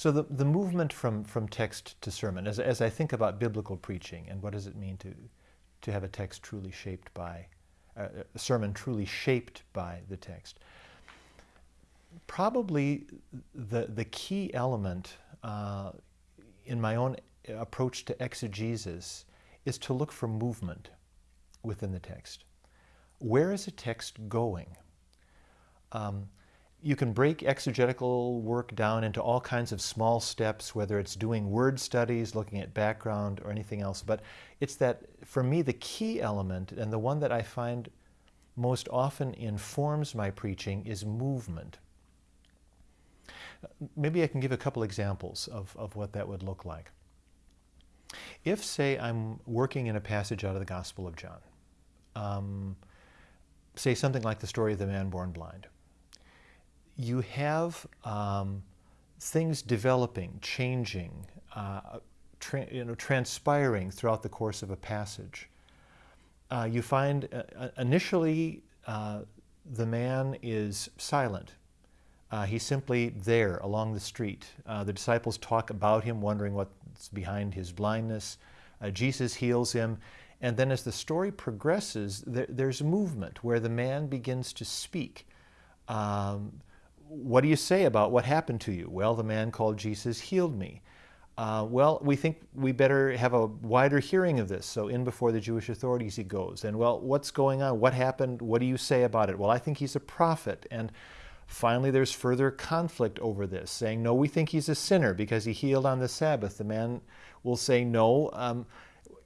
So the, the movement from, from text to sermon, as, as I think about biblical preaching and what does it mean to, to have a text truly shaped by, uh, a sermon truly shaped by the text, probably the, the key element uh, in my own approach to exegesis is to look for movement within the text. Where is a text going? Um, you can break exegetical work down into all kinds of small steps, whether it's doing word studies, looking at background, or anything else. But it's that, for me, the key element, and the one that I find most often informs my preaching, is movement. Maybe I can give a couple examples of, of what that would look like. If, say, I'm working in a passage out of the Gospel of John, um, say something like the story of the man born blind, you have um, things developing, changing, uh, you know, transpiring throughout the course of a passage. Uh, you find uh, initially uh, the man is silent. Uh, he's simply there along the street. Uh, the disciples talk about him, wondering what's behind his blindness. Jesus heals him. And then as the story progresses, there, there's movement where the man begins to speak. Um, what do you say about what happened to you? Well, the man called Jesus healed me. Uh, well, we think we better have a wider hearing of this. So in before the Jewish authorities he goes. And well, what's going on? What happened? What do you say about it? Well, I think he's a prophet. And finally, there's further conflict over this, saying, no, we think he's a sinner because he healed on the Sabbath. The man will say, no, um,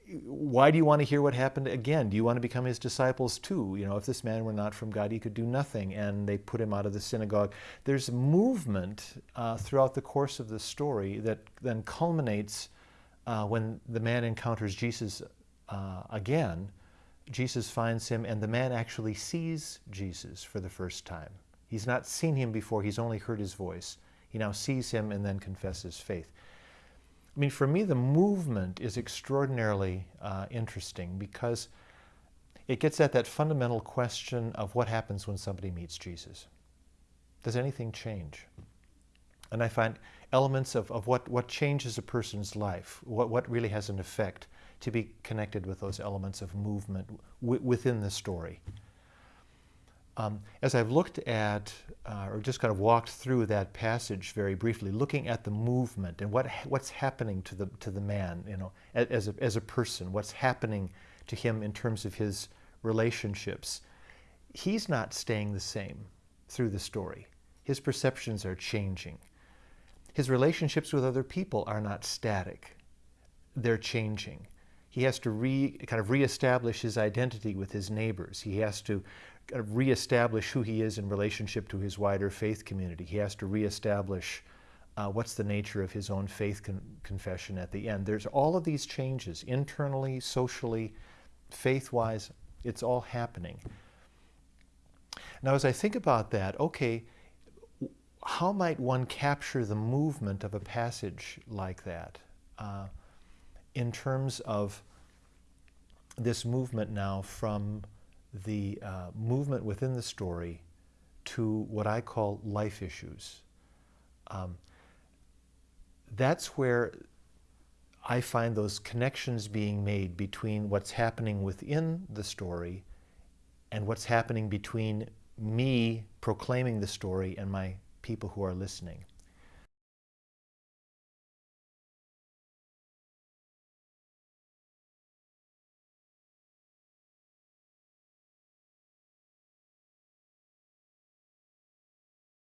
why do you want to hear what happened again? Do you want to become his disciples too? You know, if this man were not from God, he could do nothing. And they put him out of the synagogue. There's movement uh, throughout the course of the story that then culminates uh, when the man encounters Jesus uh, again. Jesus finds him, and the man actually sees Jesus for the first time. He's not seen him before, he's only heard his voice. He now sees him and then confesses faith. I mean, for me, the movement is extraordinarily uh, interesting because it gets at that fundamental question of what happens when somebody meets Jesus. Does anything change? And I find elements of, of what, what changes a person's life, what, what really has an effect, to be connected with those elements of movement within the story. Um, as I've looked at, uh, or just kind of walked through that passage very briefly, looking at the movement and what what's happening to the to the man, you know, as a, as a person, what's happening to him in terms of his relationships, he's not staying the same through the story. His perceptions are changing. His relationships with other people are not static; they're changing. He has to re, kind of reestablish his identity with his neighbors. He has to kind of reestablish who he is in relationship to his wider faith community. He has to reestablish uh, what's the nature of his own faith con confession at the end. There's all of these changes, internally, socially, faith-wise, it's all happening. Now, as I think about that, okay, how might one capture the movement of a passage like that uh, in terms of this movement now from the uh, movement within the story to what I call life issues. Um, that's where I find those connections being made between what's happening within the story and what's happening between me proclaiming the story and my people who are listening.